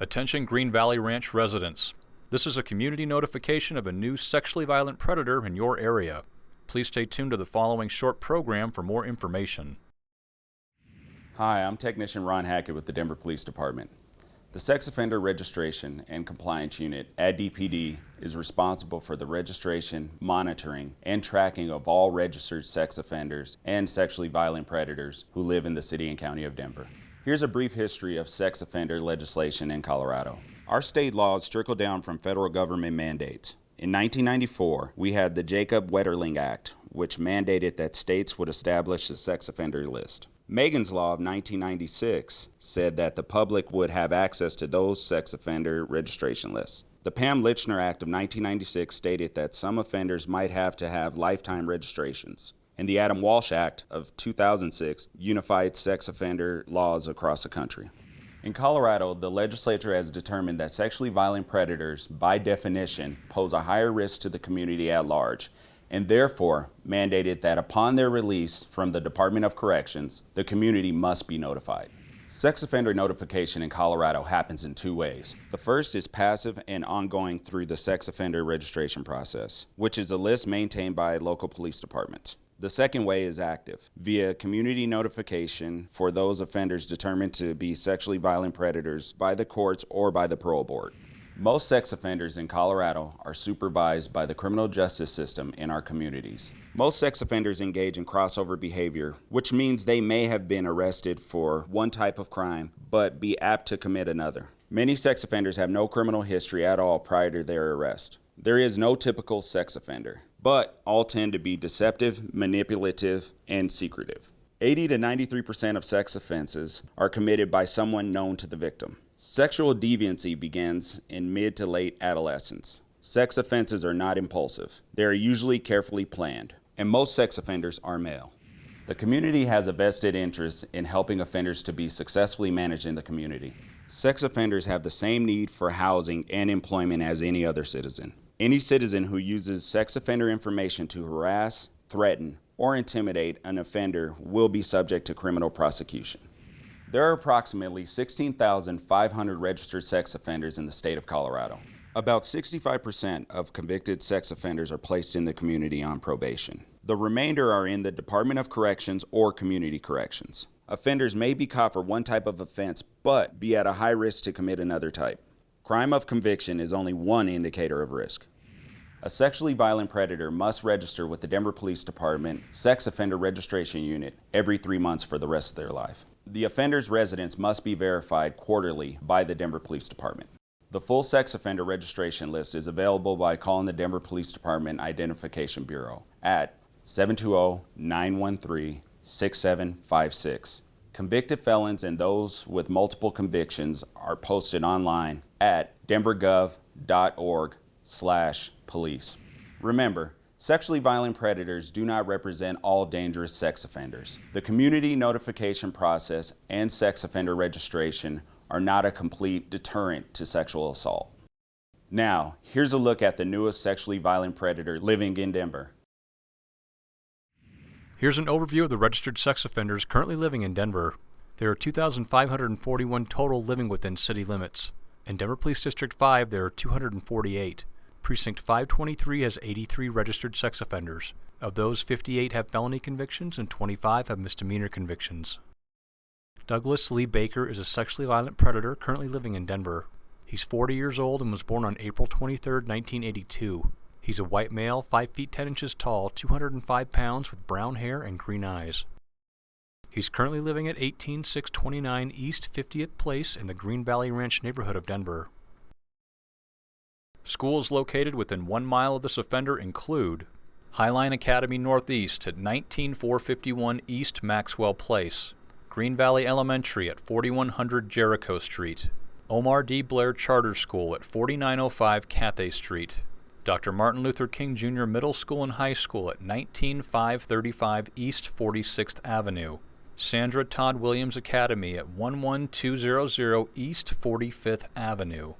Attention Green Valley Ranch residents. This is a community notification of a new sexually violent predator in your area. Please stay tuned to the following short program for more information. Hi, I'm Technician Ron Hackett with the Denver Police Department. The Sex Offender Registration and Compliance Unit at DPD is responsible for the registration, monitoring, and tracking of all registered sex offenders and sexually violent predators who live in the City and County of Denver. Here's a brief history of sex offender legislation in Colorado. Our state laws trickle down from federal government mandates. In 1994, we had the Jacob Wetterling Act, which mandated that states would establish a sex offender list. Megan's Law of 1996 said that the public would have access to those sex offender registration lists. The Pam Lychner Act of 1996 stated that some offenders might have to have lifetime registrations and the Adam Walsh Act of 2006 unified sex offender laws across the country. In Colorado, the legislature has determined that sexually violent predators, by definition, pose a higher risk to the community at large, and therefore mandated that upon their release from the Department of Corrections, the community must be notified. Sex offender notification in Colorado happens in two ways. The first is passive and ongoing through the sex offender registration process, which is a list maintained by local police departments. The second way is active, via community notification for those offenders determined to be sexually violent predators by the courts or by the parole board. Most sex offenders in Colorado are supervised by the criminal justice system in our communities. Most sex offenders engage in crossover behavior, which means they may have been arrested for one type of crime, but be apt to commit another. Many sex offenders have no criminal history at all prior to their arrest. There is no typical sex offender but all tend to be deceptive, manipulative, and secretive. 80 to 93% of sex offenses are committed by someone known to the victim. Sexual deviancy begins in mid to late adolescence. Sex offenses are not impulsive. They are usually carefully planned, and most sex offenders are male. The community has a vested interest in helping offenders to be successfully managed in the community. Sex offenders have the same need for housing and employment as any other citizen. Any citizen who uses sex offender information to harass, threaten, or intimidate an offender will be subject to criminal prosecution. There are approximately 16,500 registered sex offenders in the state of Colorado. About 65% of convicted sex offenders are placed in the community on probation. The remainder are in the Department of Corrections or Community Corrections. Offenders may be caught for one type of offense, but be at a high risk to commit another type. Crime of conviction is only one indicator of risk. A sexually violent predator must register with the Denver Police Department Sex Offender Registration Unit every three months for the rest of their life. The offender's residence must be verified quarterly by the Denver Police Department. The full sex offender registration list is available by calling the Denver Police Department Identification Bureau at 720-913-6756. Convicted felons and those with multiple convictions are posted online at denvergov.org slash police. Remember, sexually violent predators do not represent all dangerous sex offenders. The community notification process and sex offender registration are not a complete deterrent to sexual assault. Now, here's a look at the newest sexually violent predator living in Denver. Here's an overview of the registered sex offenders currently living in Denver. There are 2,541 total living within city limits. In Denver Police District 5, there are 248. Precinct 523 has 83 registered sex offenders. Of those, 58 have felony convictions and 25 have misdemeanor convictions. Douglas Lee Baker is a sexually violent predator currently living in Denver. He's 40 years old and was born on April 23, 1982. He's a white male, 5 feet 10 inches tall, 205 pounds with brown hair and green eyes. He's currently living at 18629 East 50th Place in the Green Valley Ranch neighborhood of Denver. Schools located within one mile of this offender include Highline Academy Northeast at 19451 East Maxwell Place, Green Valley Elementary at 4100 Jericho Street, Omar D. Blair Charter School at 4905 Cathay Street, Dr. Martin Luther King Jr. Middle School and High School at 19535 East 46th Avenue, Sandra Todd Williams Academy at 11200 East 45th Avenue.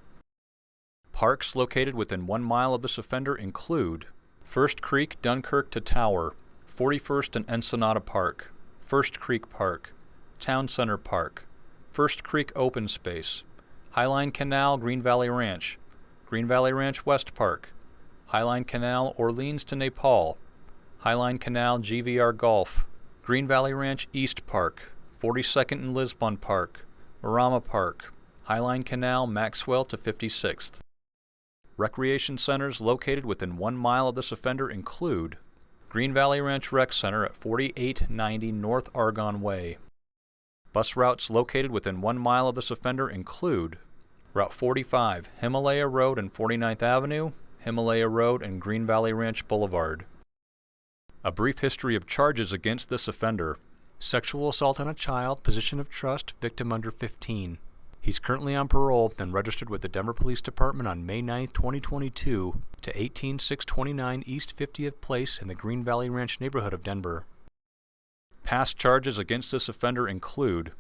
Parks located within one mile of this offender include First Creek, Dunkirk to Tower, 41st and Ensenada Park, First Creek Park, Town Center Park, First Creek Open Space, Highline Canal, Green Valley Ranch, Green Valley Ranch West Park, Highline Canal, Orleans to Nepal, Highline Canal, GVR Golf, Green Valley Ranch East Park, 42nd and Lisbon Park, Marama Park, Highline Canal, Maxwell to 56th. Recreation centers located within one mile of this offender include Green Valley Ranch Rec Center at 4890 North Argonne Way. Bus routes located within one mile of this offender include Route 45, Himalaya Road and 49th Avenue, Himalaya Road and Green Valley Ranch Boulevard. A brief history of charges against this offender. Sexual assault on a child, position of trust, victim under 15. He's currently on parole and registered with the Denver Police Department on May 9, 2022 to 18629 East 50th Place in the Green Valley Ranch neighborhood of Denver. Past charges against this offender include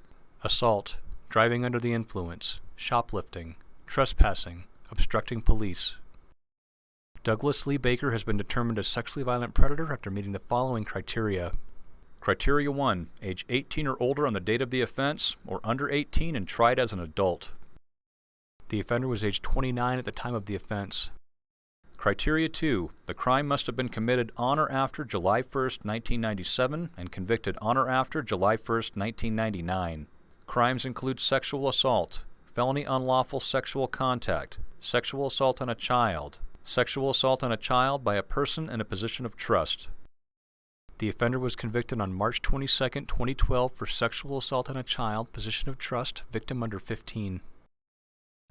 assault, driving under the influence, shoplifting, trespassing, obstructing police. Douglas Lee Baker has been determined a sexually violent predator after meeting the following criteria. Criteria 1. Age 18 or older on the date of the offense, or under 18 and tried as an adult. The offender was age 29 at the time of the offense. Criteria 2. The crime must have been committed on or after July 1, 1997 and convicted on or after July 1, 1999. Crimes include sexual assault, felony unlawful sexual contact, sexual assault on a child, sexual assault on a child by a person in a position of trust, the offender was convicted on March 22, 2012 for sexual assault on a child, position of trust, victim under 15.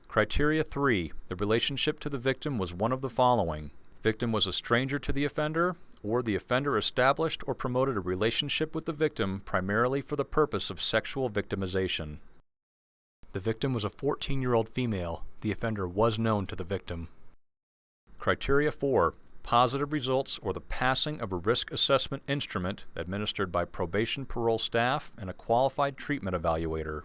Criteria 3. The relationship to the victim was one of the following. Victim was a stranger to the offender, or the offender established or promoted a relationship with the victim primarily for the purpose of sexual victimization. The victim was a 14-year-old female. The offender was known to the victim. Criteria 4 positive results or the passing of a risk assessment instrument administered by probation parole staff and a qualified treatment evaluator.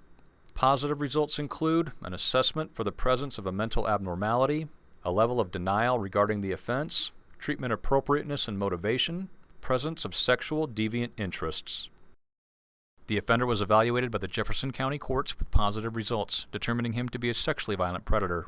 Positive results include an assessment for the presence of a mental abnormality, a level of denial regarding the offense, treatment appropriateness and motivation, presence of sexual deviant interests. The offender was evaluated by the Jefferson County courts with positive results, determining him to be a sexually violent predator.